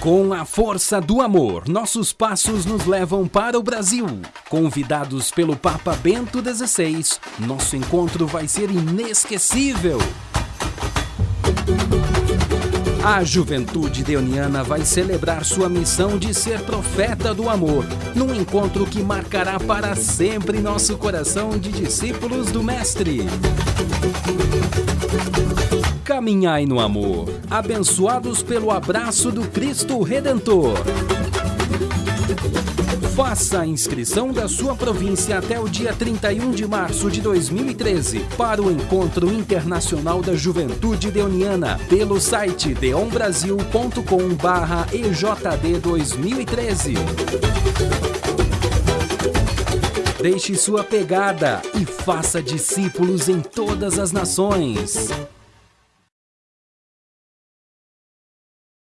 Com a força do amor, nossos passos nos levam para o Brasil. Convidados pelo Papa Bento XVI, nosso encontro vai ser inesquecível. A juventude deoniana vai celebrar sua missão de ser profeta do amor, num encontro que marcará para sempre nosso coração de discípulos do Mestre. Caminhai no amor, abençoados pelo abraço do Cristo Redentor. Faça a inscrição da sua província até o dia 31 de março de 2013 para o Encontro Internacional da Juventude Deoniana pelo site deonbrasil.com/ejd 2013. Deixe sua pegada e faça discípulos em todas as nações.